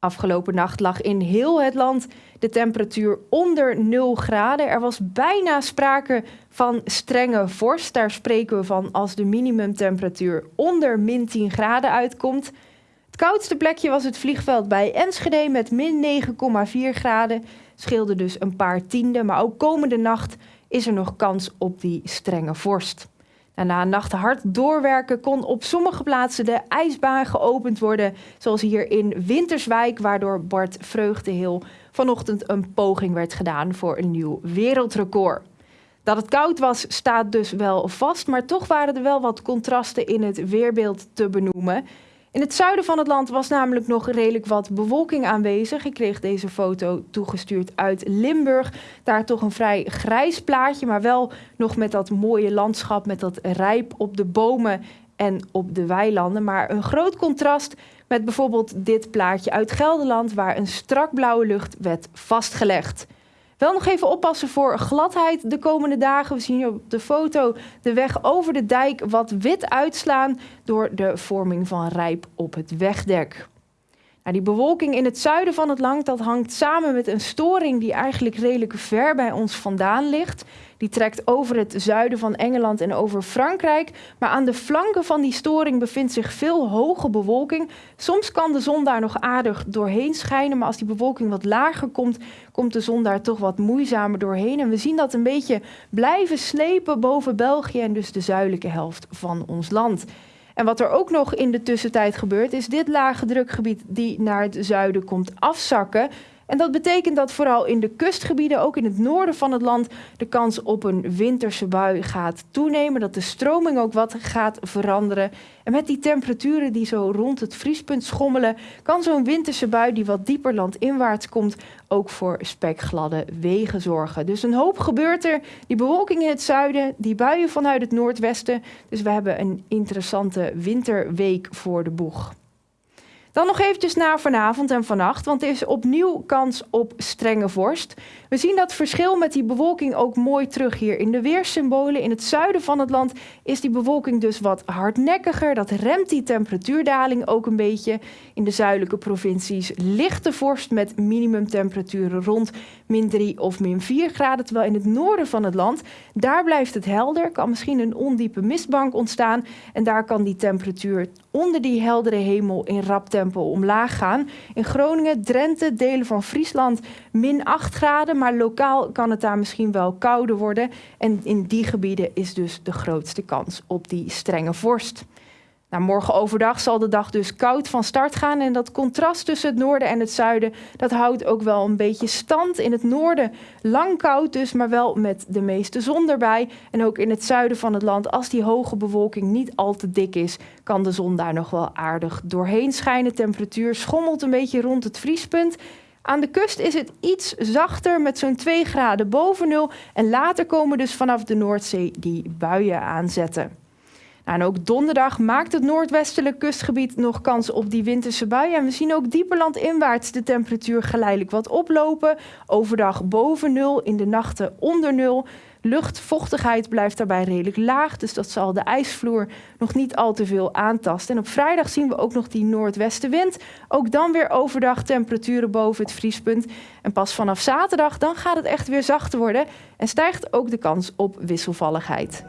Afgelopen nacht lag in heel het land de temperatuur onder 0 graden. Er was bijna sprake van strenge vorst. Daar spreken we van als de minimumtemperatuur onder min 10 graden uitkomt. Het koudste plekje was het vliegveld bij Enschede met min 9,4 graden. Scheelde dus een paar tienden, maar ook komende nacht is er nog kans op die strenge vorst. En na een nacht hard doorwerken kon op sommige plaatsen de ijsbaan geopend worden, zoals hier in Winterswijk, waardoor Bart Vreugdeheel vanochtend een poging werd gedaan voor een nieuw wereldrecord. Dat het koud was, staat dus wel vast, maar toch waren er wel wat contrasten in het weerbeeld te benoemen. In het zuiden van het land was namelijk nog redelijk wat bewolking aanwezig. Ik kreeg deze foto toegestuurd uit Limburg. Daar toch een vrij grijs plaatje, maar wel nog met dat mooie landschap, met dat rijp op de bomen en op de weilanden. Maar een groot contrast met bijvoorbeeld dit plaatje uit Gelderland, waar een strak blauwe lucht werd vastgelegd. Wel nog even oppassen voor gladheid de komende dagen. We zien hier op de foto de weg over de dijk wat wit uitslaan door de vorming van rijp op het wegdek. Nou, die bewolking in het zuiden van het land dat hangt samen met een storing die eigenlijk redelijk ver bij ons vandaan ligt. Die trekt over het zuiden van Engeland en over Frankrijk. Maar aan de flanken van die storing bevindt zich veel hoge bewolking. Soms kan de zon daar nog aardig doorheen schijnen, maar als die bewolking wat lager komt, komt de zon daar toch wat moeizamer doorheen. En we zien dat een beetje blijven slepen boven België en dus de zuidelijke helft van ons land. En wat er ook nog in de tussentijd gebeurt, is dit lage drukgebied die naar het zuiden komt afzakken. En dat betekent dat vooral in de kustgebieden, ook in het noorden van het land, de kans op een winterse bui gaat toenemen. Dat de stroming ook wat gaat veranderen. En met die temperaturen die zo rond het vriespunt schommelen, kan zo'n winterse bui die wat dieper landinwaarts komt, ook voor spekgladde wegen zorgen. Dus een hoop gebeurt er. Die bewolking in het zuiden, die buien vanuit het noordwesten. Dus we hebben een interessante winterweek voor de boeg. Dan nog eventjes naar vanavond en vannacht, want er is opnieuw kans op strenge vorst. We zien dat verschil met die bewolking ook mooi terug hier in de weersymbolen. In het zuiden van het land is die bewolking dus wat hardnekkiger. Dat remt die temperatuurdaling ook een beetje. In de zuidelijke provincies lichte vorst met minimumtemperaturen rond min 3 of min 4 graden. Terwijl in het noorden van het land, daar blijft het helder. Kan misschien een ondiepe mistbank ontstaan. En daar kan die temperatuur onder die heldere hemel in rap tempo omlaag gaan. In Groningen, Drenthe, delen van Friesland min 8 graden. Maar lokaal kan het daar misschien wel kouder worden. En in die gebieden is dus de grootste kans op die strenge vorst. Nou, morgen overdag zal de dag dus koud van start gaan. En dat contrast tussen het noorden en het zuiden, dat houdt ook wel een beetje stand. In het noorden lang koud dus, maar wel met de meeste zon erbij. En ook in het zuiden van het land, als die hoge bewolking niet al te dik is, kan de zon daar nog wel aardig doorheen schijnen. Temperatuur schommelt een beetje rond het vriespunt. Aan de kust is het iets zachter met zo'n 2 graden boven nul. En later komen dus vanaf de Noordzee die buien aanzetten. Nou, en ook donderdag maakt het noordwestelijk kustgebied nog kans op die winterse buien. En we zien ook dieper landinwaarts de temperatuur geleidelijk wat oplopen. Overdag boven nul, in de nachten onder nul. Luchtvochtigheid blijft daarbij redelijk laag, dus dat zal de ijsvloer nog niet al te veel aantasten. En op vrijdag zien we ook nog die noordwestenwind. Ook dan weer overdag temperaturen boven het vriespunt. En pas vanaf zaterdag dan gaat het echt weer zachter worden en stijgt ook de kans op wisselvalligheid.